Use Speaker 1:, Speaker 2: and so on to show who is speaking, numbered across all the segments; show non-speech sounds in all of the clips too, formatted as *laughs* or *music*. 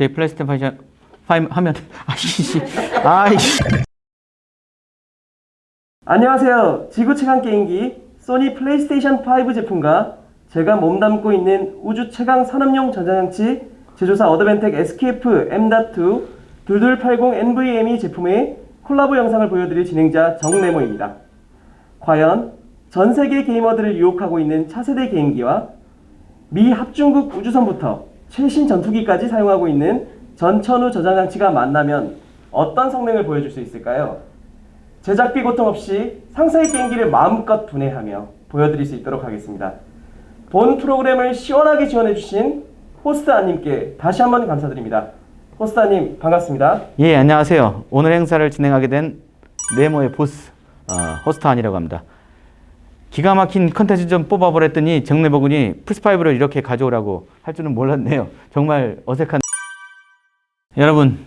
Speaker 1: 제 플레이스테이션 5 하면 *laughs* 아이씨 아이씨
Speaker 2: 안녕하세요. 지구 최강 게임기 소니 플레이스테이션 5 제품과 제가 몸담고 있는 우주 최강 산업용 전자장치 제조사 어드벤텍 SKF M.2 2280 NVMe 제품의 콜라보 영상을 보여드릴 진행자 정네모입니다. 과연 전 세계 게이머들을 유혹하고 있는 차세대 게임기와 미 합중국 우주선부터 최신 전투기까지 사용하고 있는 전천후 저장장치가 만나면 어떤 성능을 보여줄 수 있을까요? 제작비 고통 없이 상세의 게임기를 마음껏 분해하며 보여드릴 수 있도록 하겠습니다. 본 프로그램을 시원하게 지원해주신 호스트아님께 다시 한번 감사드립니다. 호스트아님 반갑습니다.
Speaker 1: 예 안녕하세요 오늘 행사를 진행하게 된 네모의 보스 어, 호스트 한이라고 합니다 기가 막힌 컨텐츠 좀 뽑아보랬더니 정네모 군이 플스5를 이렇게 가져오라고 할 줄은 몰랐네요 정말 어색한 여러분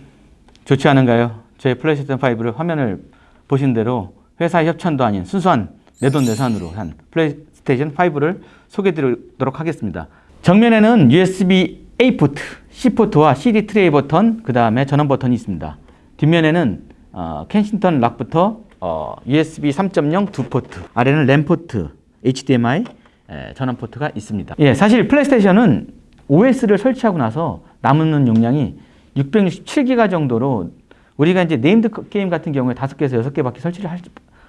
Speaker 1: 좋지 않은가요? 저희 플레이스테이션 5를 화면을 보신 대로 회사 협찬도 아닌 순수한 내돈내산으로 한 플레이스테이션 5를 소개해드리도록 하겠습니다. 정면에는 USB A 포트, C 포트와 CD 트레이 버튼, 그 다음에 전원 버튼이 있습니다. 뒷면에는 어, Kensington lock부터 어, USB 3.0 두 포트, 아래는 램 포트, HDMI 에, 전원 포트가 있습니다. 예, 사실 플레이스테이션은 OS를 설치하고 나서 남는 용량이 667기가 정도로 우리가 이제 named 게임 같은 경우에 5개에서 6개밖에 설치를 할,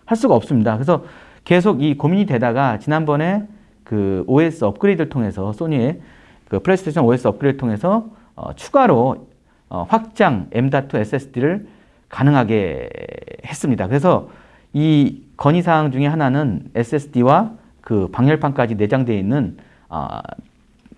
Speaker 1: 할 수가 없습니다. 그래서 계속 이 고민이 되다가 지난번에 그 OS 업그레이드를 통해서 소니의 그 플레이스테이션 OS 업그레이드를 통해서 어, 추가로 어, 확장 M.2 SSD를 가능하게 했습니다. 그래서 이 건의사항 중에 하나는 SSD와 그 방열판까지 내장되어 있는 어,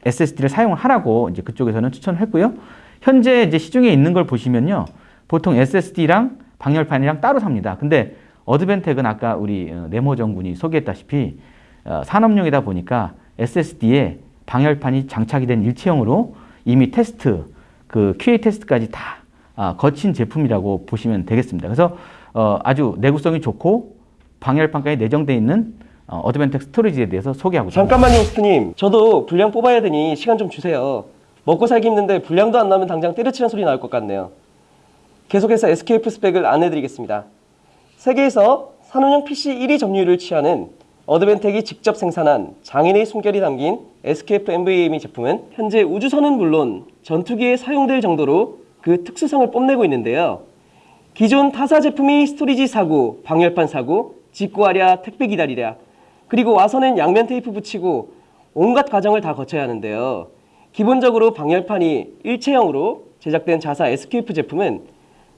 Speaker 1: SSD를 사용을 하라고 이제 그쪽에서는 추천을 했고요. 현재 이제 시중에 있는 걸 보시면요. 보통 SSD랑 방열판이랑 따로 삽니다. 근데 어드벤텍은 아까 우리 어, 네모 정군이 소개했다시피 어, 산업용이다 보니까 SSD에 방열판이 장착이 된 일체형으로 이미 테스트, 그 QA 테스트까지 다 아, 거친 제품이라고 보시면 되겠습니다. 그래서 어, 아주 내구성이 좋고 방열판까지 내장되어 있는 어, 어드벤텍 스토리지에 대해서 소개하고.
Speaker 2: 잠깐만요 호스트님. 저도 분량 뽑아야 되니 시간 좀 주세요. 먹고 살기 힘든데 분량도 안 나면 당장 때려치는 소리 나올 것 같네요. 계속해서 SKF 스펙을 안내드리겠습니다. 세계에서 산업용 PC 1위 점유율을 취하는 어드벤텍이 직접 생산한 장인의 숨결이 담긴 SKF NVMe 제품은 현재 우주선은 물론 전투기에 사용될 정도로 그 특수성을 뽐내고 있는데요. 기존 타사 제품이 스토리지 사고, 방열판 사고, 직구하랴, 택배 기다리랴, 그리고 와서는 양면 테이프 붙이고 온갖 과정을 다 거쳐야 하는데요. 기본적으로 방열판이 일체형으로 제작된 자사 SKF 제품은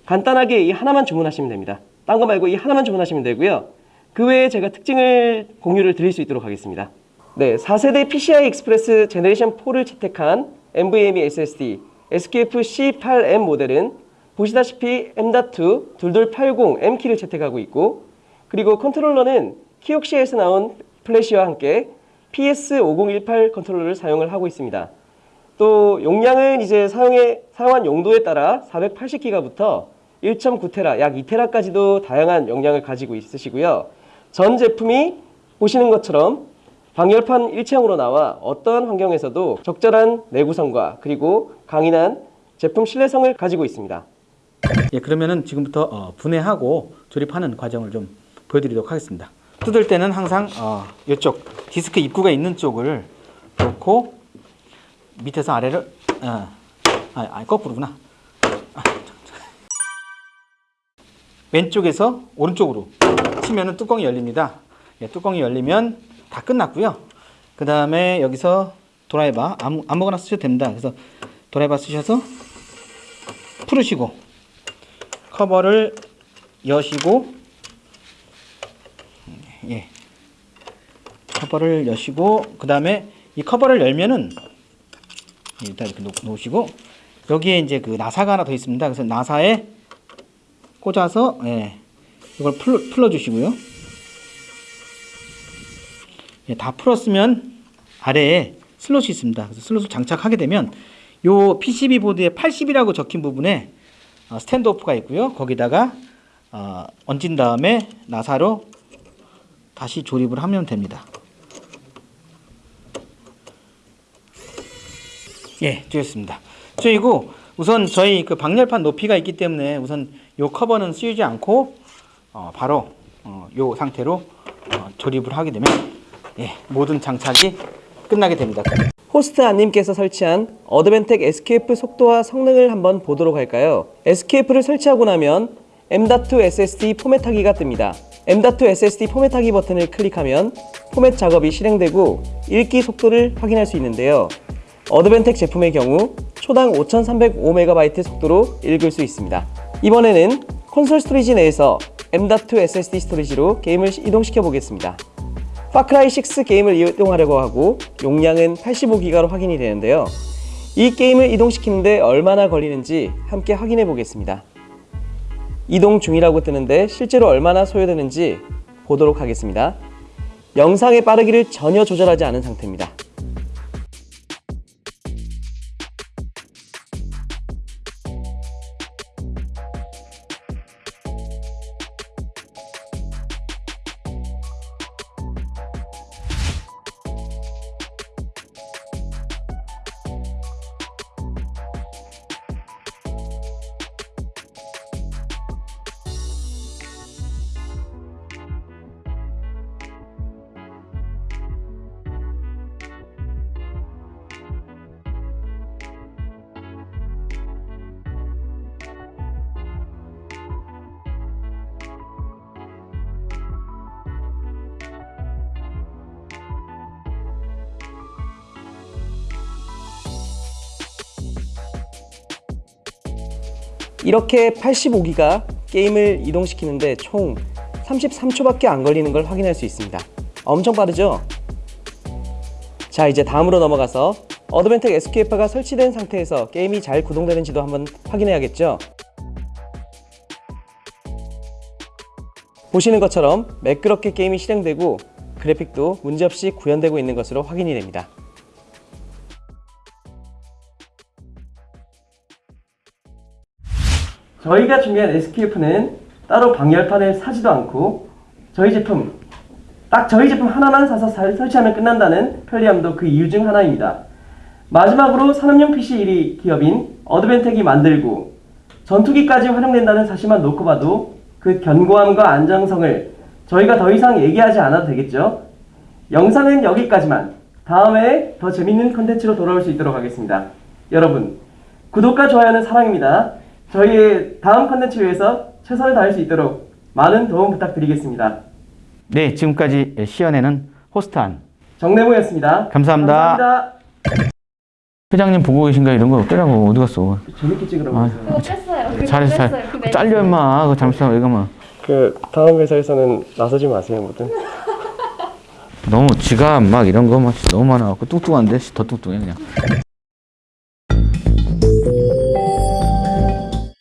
Speaker 2: 간단하게 이 하나만 주문하시면 됩니다. 딴 거 말고 이 하나만 주문하시면 되고요. 그 외에 제가 특징을 공유를 드릴 수 있도록 하겠습니다. 네, 4세대 PCI Express Generation 4를 채택한 NVMe SSD SQF C8M 모델은 보시다시피 M.2 2280 M키를 채택하고 있고 그리고 컨트롤러는 키옥시아에서 나온 플래시와 함께 PS5018 컨트롤러를 사용을 하고 있습니다. 또 용량은 이제 사용해, 사용한 용도에 따라 480기가부터 1.9테라, 약 2테라까지도 다양한 용량을 가지고 있으시고요. 전 제품이 보시는 것처럼 방열판 일체형으로 나와 어떠한 환경에서도 적절한 내구성과 그리고 강인한 제품 신뢰성을 가지고 있습니다.
Speaker 1: 예, 그러면은 지금부터 어, 분해하고 조립하는 과정을 좀 보여드리도록 하겠습니다. 뜯을 때는 항상 어, 이쪽 디스크 입구가 있는 쪽을 놓고 밑에서 아래를 어, 아, 아 거꾸로구나. 아. 왼쪽에서 오른쪽으로 치면은 뚜껑이 열립니다. 예, 뚜껑이 열리면 다 끝났고요. 그 다음에 여기서 드라이버 아무, 아무거나 쓰셔도 됩니다. 그래서 드라이버 쓰셔서 풀으시고 커버를 여시고 예 커버를 여시고 그 다음에 이 커버를 열면은 일단 이렇게 놓, 놓으시고 여기에 이제 그 나사가 하나 더 있습니다. 그래서 나사에 꽂아서 예 이걸 풀, 풀어 주시고요. 예, 다 풀었으면 아래에 슬롯이 있습니다. 그래서 슬롯을 장착하게 되면 요 PCB 보드에 80이라고 적힌 부분에 어, standoff가 있고요. 거기다가 어, 얹은 다음에 나사로 다시 조립을 하면 됩니다. 예, 되었습니다. 그리고 우선 저희 그 방열판 높이가 있기 때문에 우선 요 커버는 씌우지 않고 어, 바로 어, 요 상태로 어, 조립을 하게 되면 예, 모든 장착이 끝나게 됩니다.
Speaker 2: 호스트 안님께서 설치한 어드벤텍 SQF 속도와 성능을 한번 보도록 할까요? SQF를 설치하고 나면 M.2 SSD 포맷하기가 뜹니다. M.2 SSD 포맷하기 버튼을 클릭하면 포맷 작업이 실행되고 읽기 속도를 확인할 수 있는데요. Advantech 제품의 경우 초당 5305MB 속도로 읽을 수 있습니다. 이번에는 콘솔 storage 내에서 M.2 SSD storage로 게임을 이동시켜 보겠습니다. Far Cry 6 게임을 이동하려고 하고 용량은 85기가로 확인이 되는데요. 이 게임을 이동시키는데 얼마나 걸리는지 함께 확인해 보겠습니다. 이동 중이라고 뜨는데 실제로 얼마나 소요되는지 보도록 하겠습니다. 영상의 빠르기를 전혀 조절하지 않은 상태입니다. 이렇게 85기가 게임을 이동시키는데 총 33초밖에 안 걸리는 걸 확인할 수 있습니다. 엄청 빠르죠? 자 이제 다음으로 넘어가서 어드벤텍 SQF가 설치된 상태에서 게임이 잘 구동되는지도 한번 확인해야겠죠? 보시는 것처럼 매끄럽게 게임이 실행되고 그래픽도 문제없이 구현되고 있는 것으로 확인이 됩니다. 저희가 준비한 SQF는 따로 방열판을 사지도 않고 저희 제품 딱 저희 제품 하나만 사서 살- 설치하면 끝난다는 편리함도 그 이유 중 하나입니다. 마지막으로 산업용 PC 1위 기업인 어드벤텍이 만들고 전투기까지 활용된다는 사실만 놓고 봐도 그 견고함과 안정성을 저희가 더 이상 얘기하지 않아도 되겠죠? 영상은 여기까지만 다음에 더 재밌는 컨텐츠로 돌아올 수 있도록 하겠습니다. 여러분 구독과 좋아요는 사랑입니다. 저희의 다음 컨텐츠 위해서 최선을 다할 수 있도록 많은 도움 부탁드리겠습니다.
Speaker 1: 네, 지금까지 시연에는 호스트한
Speaker 2: 정내모였습니다.
Speaker 1: 감사합니다.
Speaker 2: 감사합니다.
Speaker 1: 회장님 보고 계신가 이런 거 떼라고 어디 갔어?
Speaker 2: 재밌게 찍으라고
Speaker 1: 아.
Speaker 3: 그거 뺐어요.
Speaker 1: 잘했어. 잘.
Speaker 3: 그
Speaker 1: 잘려 임마. 그거 잘못하면 왜 가면.
Speaker 2: 그 다음 회사에서는 나서지 마세요, 뭐든. *laughs*
Speaker 1: 너무 지갑 막 이런 거 막 너무 많아갖고 뚱뚱한데 더 뚱뚱해 그냥.